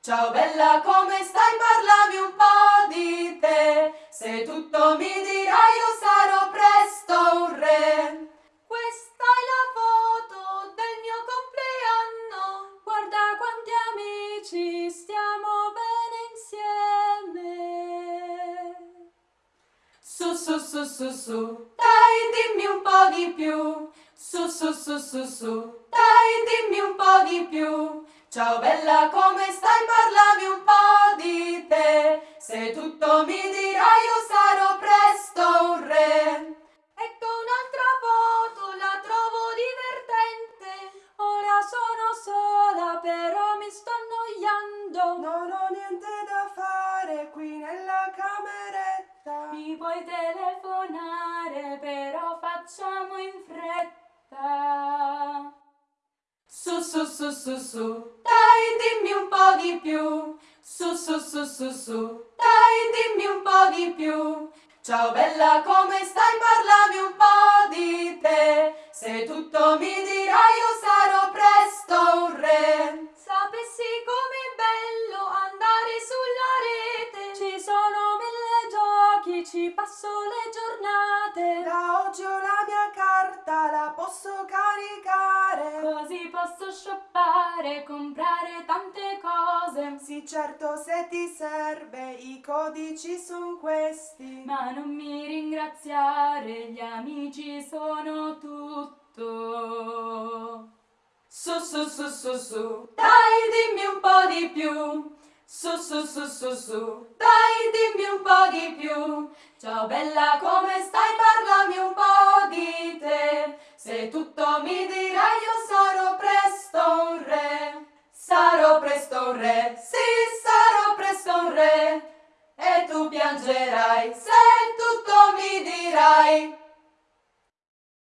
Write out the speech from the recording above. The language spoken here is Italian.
Ciao bella, come stai? Parlami un po' di te. Se tutto mi dirai io sarò presto un re. Questa è la foto del mio compleanno. Guarda quanti amici, stiamo bene insieme. Su su su su su, dai dimmi un po' di più. Su su su su su, dai dimmi un po'. Ciao bella, come stai? Parlami un po' di te. Se tutto mi dirai io sarò presto un re. Ecco un'altra foto, la trovo divertente. Ora sono sola, però mi sto annoiando. Non ho niente da fare qui nella cameretta. Mi puoi telefonare, però facciamo in fretta. Su su su su su, dai dimmi un po' di più. Su su su su su, dai dimmi un po' di più. Ciao bella, come stai? Parlami un po' di te. Se tutto mi dirai io sarò presto un re. Sapessi com'è bello andare sulla rete. Ci sono mille giochi, ci passo le giornate. Da oggi ho la mia carta, la posso caricare. Così posso shoppare, comprare tante cose. Sì, certo, se ti serve, i codici sono questi. Ma non mi ringraziare, gli amici sono tutto. Su su su su su, dai dimmi un po' di più. Su su su su su, dai dimmi un po' di più. Ciao bella, come stai? Parlami un po' di te. Se tutto un re, sì sarò presto un re, e tu piangerai se tutto mi dirai.